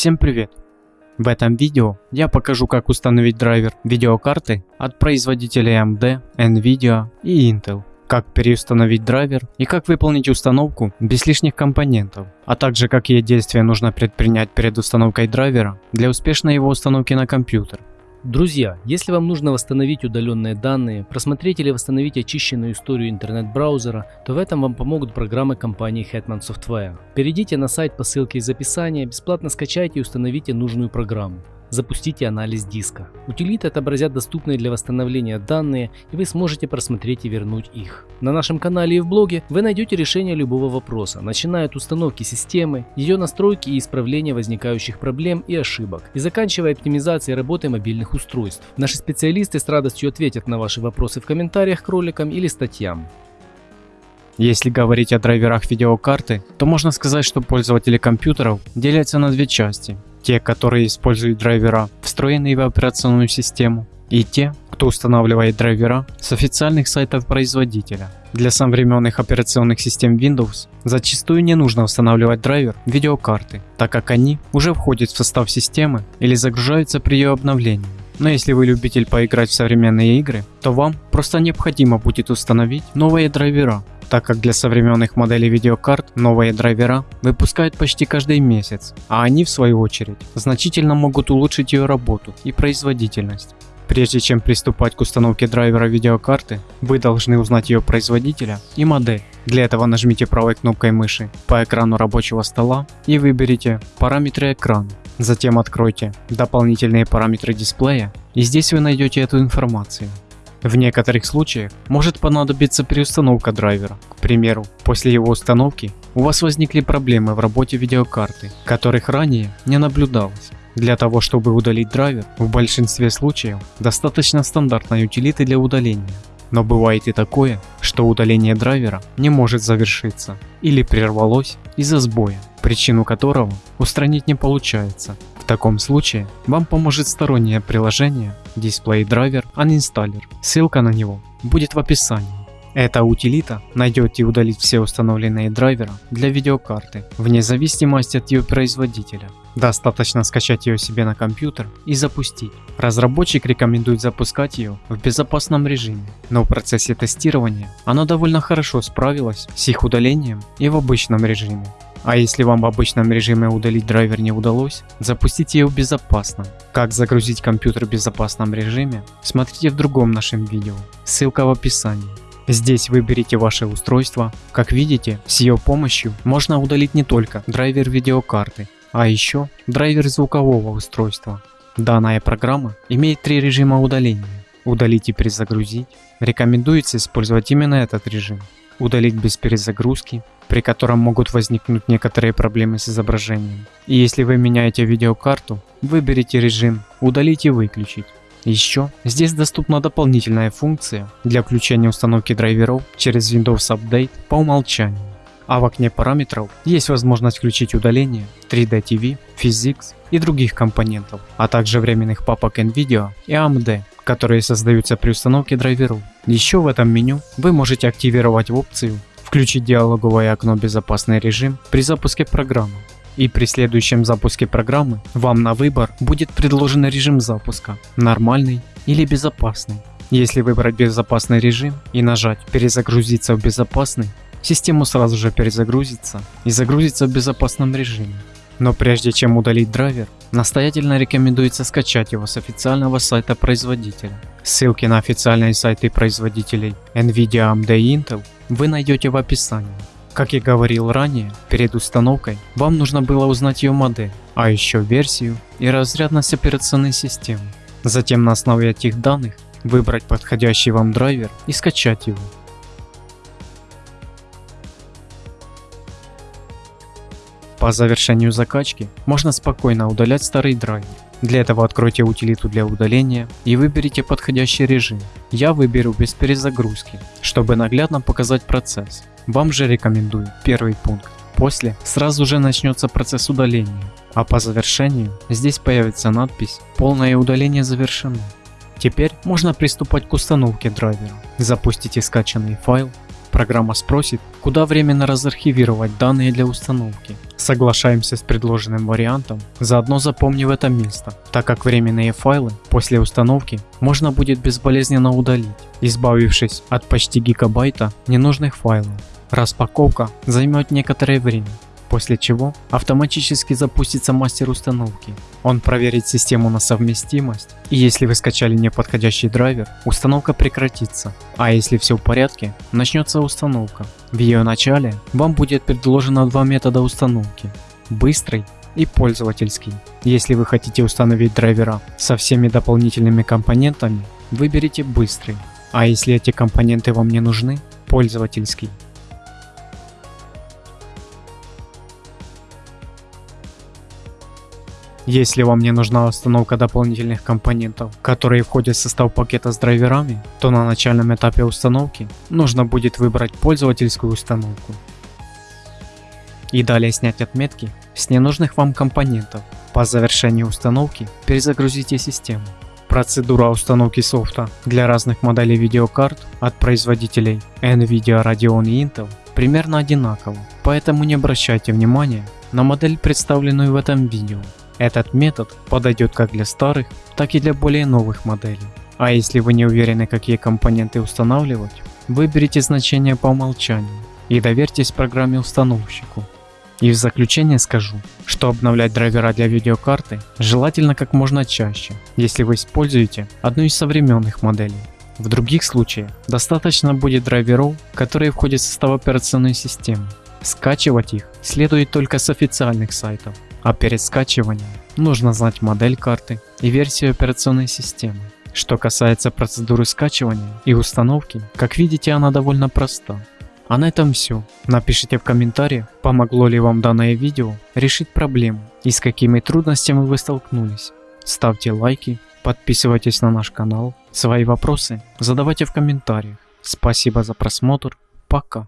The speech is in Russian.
Всем привет! В этом видео я покажу как установить драйвер видеокарты от производителей AMD, Nvidia и Intel, как переустановить драйвер и как выполнить установку без лишних компонентов, а также какие действия нужно предпринять перед установкой драйвера для успешной его установки на компьютер. Друзья, если вам нужно восстановить удаленные данные, просмотреть или восстановить очищенную историю интернет-браузера, то в этом вам помогут программы компании Hetman Software. Перейдите на сайт по ссылке из описания, бесплатно скачайте и установите нужную программу. Запустите анализ диска. Утилиты отобразят доступные для восстановления данные, и вы сможете просмотреть и вернуть их. На нашем канале и в блоге вы найдете решение любого вопроса, начиная от установки системы, ее настройки и исправления возникающих проблем и ошибок, и заканчивая оптимизацией работы мобильных устройств. Наши специалисты с радостью ответят на ваши вопросы в комментариях к роликам или статьям. Если говорить о драйверах видеокарты, то можно сказать, что пользователи компьютеров делятся на две части те, которые используют драйвера, встроенные в операционную систему, и те, кто устанавливает драйвера с официальных сайтов производителя. Для современных операционных систем Windows зачастую не нужно устанавливать драйвер видеокарты, так как они уже входят в состав системы или загружаются при ее обновлении. Но если вы любитель поиграть в современные игры, то вам просто необходимо будет установить новые драйвера, так как для современных моделей видеокарт новые драйвера выпускают почти каждый месяц, а они в свою очередь значительно могут улучшить ее работу и производительность. Прежде чем приступать к установке драйвера видеокарты, вы должны узнать ее производителя и модель. Для этого нажмите правой кнопкой мыши по экрану рабочего стола и выберите параметры экрана. Затем откройте дополнительные параметры дисплея и здесь вы найдете эту информацию. В некоторых случаях может понадобиться переустановка драйвера. К примеру, после его установки у вас возникли проблемы в работе видеокарты, которых ранее не наблюдалось. Для того, чтобы удалить драйвер, в большинстве случаев достаточно стандартной утилиты для удаления. Но бывает и такое, что удаление драйвера не может завершиться или прервалось из-за сбоя, причину которого устранить не получается таком случае вам поможет стороннее приложение Display Driver Uninstaller. Ссылка на него будет в описании. Эта утилита найдет и удалит все установленные драйверы для видеокарты, вне зависимости от ее производителя. Достаточно скачать ее себе на компьютер и запустить. Разработчик рекомендует запускать ее в безопасном режиме, но в процессе тестирования она довольно хорошо справилась с их удалением и в обычном режиме. А если вам в обычном режиме удалить драйвер не удалось, запустите его безопасно. Как загрузить компьютер в безопасном режиме, смотрите в другом нашем видео, ссылка в описании. Здесь выберите ваше устройство. Как видите, с ее помощью можно удалить не только драйвер видеокарты, а еще драйвер звукового устройства. Данная программа имеет три режима удаления. Удалить и перезагрузить. Рекомендуется использовать именно этот режим. Удалить без перезагрузки при котором могут возникнуть некоторые проблемы с изображением. И если вы меняете видеокарту, выберите режим «Удалить и выключить». Еще здесь доступна дополнительная функция для включения установки драйверов через Windows Update по умолчанию. А в окне параметров есть возможность включить удаление 3D TV, Physics и других компонентов, а также временных папок NVIDIA и AMD, которые создаются при установке драйверов. Еще в этом меню вы можете активировать опцию Включить диалоговое окно «Безопасный режим» при запуске программы. И при следующем запуске программы вам на выбор будет предложен режим запуска – нормальный или безопасный. Если выбрать безопасный режим и нажать «Перезагрузиться в безопасный», система сразу же перезагрузится и загрузится в безопасном режиме. Но прежде чем удалить драйвер, настоятельно рекомендуется скачать его с официального сайта производителя. Ссылки на официальные сайты производителей NVIDIA, AMD и Intel вы найдете в описании. Как я говорил ранее, перед установкой вам нужно было узнать ее модель, а еще версию и разрядность операционной системы. Затем на основе этих данных выбрать подходящий вам драйвер и скачать его. По завершению закачки можно спокойно удалять старый драйвер. Для этого откройте утилиту для удаления и выберите подходящий режим. Я выберу без перезагрузки, чтобы наглядно показать процесс. Вам же рекомендую первый пункт. После сразу же начнется процесс удаления, а по завершению здесь появится надпись «Полное удаление завершено». Теперь можно приступать к установке драйвера. Запустите скачанный файл программа спросит, куда временно разархивировать данные для установки. Соглашаемся с предложенным вариантом, заодно запомнив это место, так как временные файлы после установки можно будет безболезненно удалить, избавившись от почти гигабайта ненужных файлов. Распаковка займет некоторое время, после чего автоматически запустится мастер установки. Он проверит систему на совместимость, и если вы скачали неподходящий драйвер, установка прекратится, а если все в порядке, начнется установка. В ее начале вам будет предложено два метода установки – быстрый и пользовательский. Если вы хотите установить драйвера со всеми дополнительными компонентами, выберите быстрый, а если эти компоненты вам не нужны – пользовательский. Если вам не нужна установка дополнительных компонентов, которые входят в состав пакета с драйверами, то на начальном этапе установки нужно будет выбрать пользовательскую установку. И далее снять отметки с ненужных вам компонентов. По завершении установки перезагрузите систему. Процедура установки софта для разных моделей видеокарт от производителей NVIDIA, Radeon и Intel примерно одинакова, поэтому не обращайте внимания на модель представленную в этом видео. Этот метод подойдет как для старых, так и для более новых моделей. А если вы не уверены какие компоненты устанавливать, выберите значение по умолчанию и доверьтесь программе установщику. И в заключение скажу, что обновлять драйвера для видеокарты желательно как можно чаще, если вы используете одну из современных моделей. В других случаях достаточно будет драйверов, которые входят в состав операционной системы. Скачивать их следует только с официальных сайтов а перед скачиванием нужно знать модель карты и версию операционной системы. Что касается процедуры скачивания и установки, как видите она довольно проста. А на этом все. Напишите в комментариях, помогло ли вам данное видео решить проблему и с какими трудностями вы столкнулись. Ставьте лайки, подписывайтесь на наш канал, свои вопросы задавайте в комментариях. Спасибо за просмотр, пока.